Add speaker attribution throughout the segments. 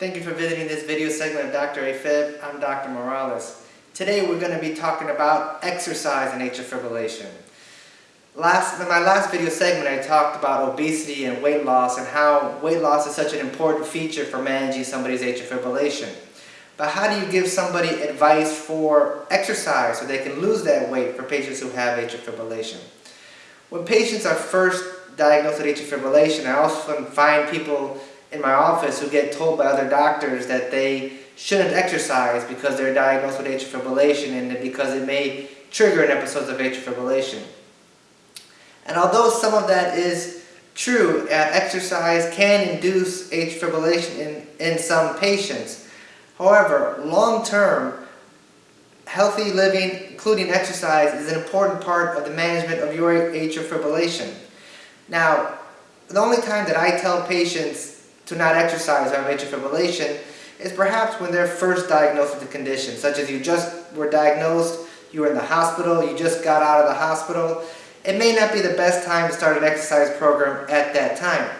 Speaker 1: Thank you for visiting this video segment of Dr. AFib. I'm Dr. Morales. Today we're going to be talking about exercise and atrial fibrillation. Last, in my last video segment I talked about obesity and weight loss and how weight loss is such an important feature for managing somebody's atrial fibrillation. But how do you give somebody advice for exercise so they can lose that weight for patients who have atrial fibrillation? When patients are first diagnosed with atrial fibrillation, I often find people in my office who get told by other doctors that they shouldn't exercise because they're diagnosed with atrial fibrillation and because it may trigger an episode of atrial fibrillation. And although some of that is true, uh, exercise can induce atrial fibrillation in, in some patients. However, long-term, healthy living, including exercise, is an important part of the management of your atrial fibrillation. Now, the only time that I tell patients to not exercise have atrial fibrillation is perhaps when they're first diagnosed with the condition, such as you just were diagnosed, you were in the hospital, you just got out of the hospital. It may not be the best time to start an exercise program at that time.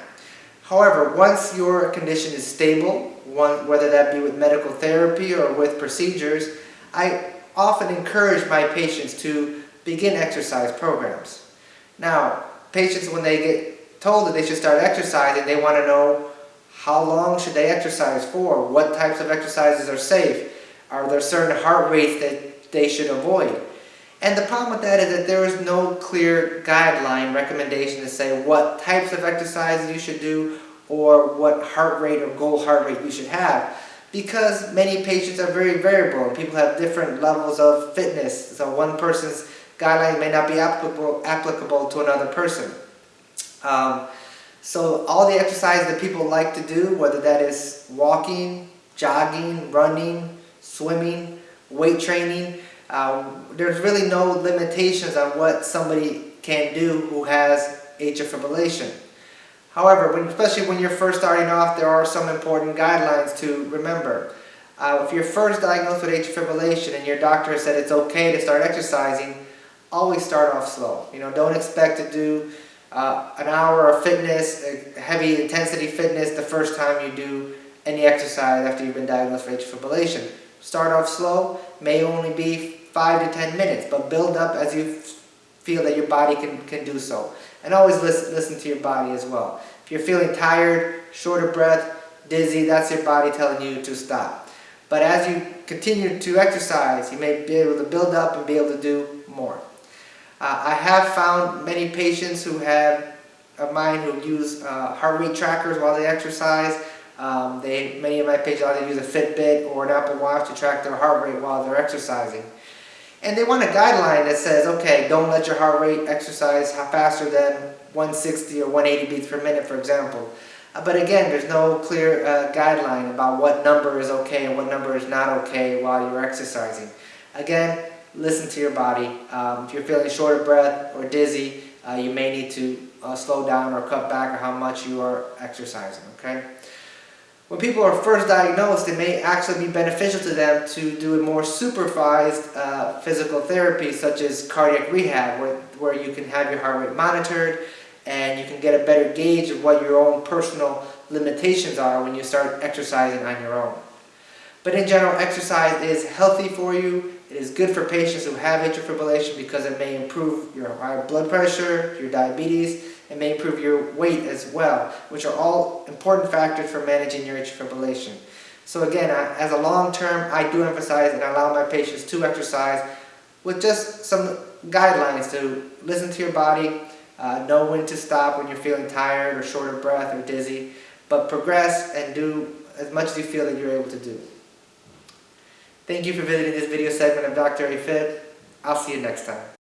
Speaker 1: However, once your condition is stable, one, whether that be with medical therapy or with procedures, I often encourage my patients to begin exercise programs. Now, patients when they get told that they should start exercising, they want to know how long should they exercise for? What types of exercises are safe? Are there certain heart rates that they should avoid? And the problem with that is that there is no clear guideline recommendation to say what types of exercises you should do or what heart rate or goal heart rate you should have because many patients are very variable and people have different levels of fitness. So one person's guideline may not be applicable, applicable to another person. Um, so all the exercises that people like to do, whether that is walking, jogging, running, swimming, weight training, um, there's really no limitations on what somebody can do who has atrial fibrillation. However, when, especially when you're first starting off, there are some important guidelines to remember. Uh, if you're first diagnosed with atrial fibrillation and your doctor said it's okay to start exercising, always start off slow. You know, don't expect to do uh, an hour of fitness, heavy intensity fitness the first time you do any exercise after you've been diagnosed with atrial fibrillation. Start off slow, may only be 5 to 10 minutes, but build up as you feel that your body can, can do so. And always listen, listen to your body as well. If you're feeling tired, short of breath, dizzy, that's your body telling you to stop. But as you continue to exercise, you may be able to build up and be able to do more. Uh, I have found many patients who have of mine who use uh, heart rate trackers while they exercise. Um, they, many of my patients either use a Fitbit or an Apple Watch to track their heart rate while they're exercising. And they want a guideline that says, okay, don't let your heart rate exercise faster than 160 or 180 beats per minute, for example. Uh, but again, there's no clear uh, guideline about what number is okay and what number is not okay while you're exercising. Again, listen to your body. Um, if you're feeling short of breath or dizzy, uh, you may need to uh, slow down or cut back on how much you are exercising, okay? When people are first diagnosed, it may actually be beneficial to them to do a more supervised uh, physical therapy such as cardiac rehab where, where you can have your heart rate monitored and you can get a better gauge of what your own personal limitations are when you start exercising on your own. But in general, exercise is healthy for you. It is good for patients who have atrial fibrillation because it may improve your high blood pressure, your diabetes, it may improve your weight as well, which are all important factors for managing your atrial fibrillation. So again, as a long term, I do emphasize and allow my patients to exercise with just some guidelines to listen to your body, uh, know when to stop when you're feeling tired or short of breath or dizzy, but progress and do as much as you feel that you're able to do. Thank you for visiting this video segment of Dr. AFib. I'll see you next time.